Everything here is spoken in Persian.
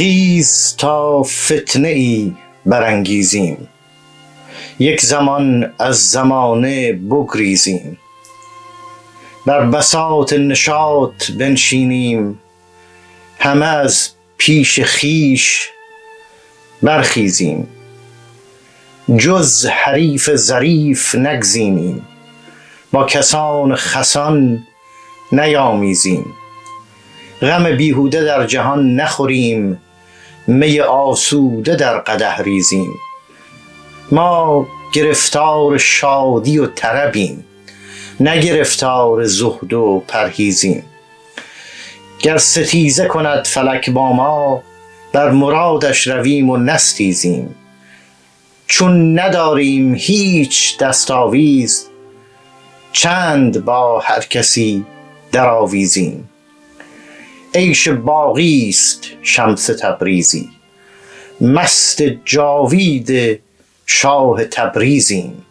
خیز تا فتنه ای برانگیزیم. یک زمان از زمانه بگریزیم. بر بساط نشاط بنشینیم. همه از پیش خویش برخیزیم. جز حریف ظریف نگزینیم با کسان خسان نیامیزیم. غم بیهوده در جهان نخوریم. می آسوده در قدح ریزیم. ما گرفتار شادی و طربیم نه گرفتار زهد و پرهیزیم. گر ستیزه کند فلک با ما بر مرادش رویم و نستیزیم. چون نداریم هیچ دست آویز چند با هر کسی درآویزیم. عیش باقی است شمس تبریزی. مست جاوید شاه تبریزیم.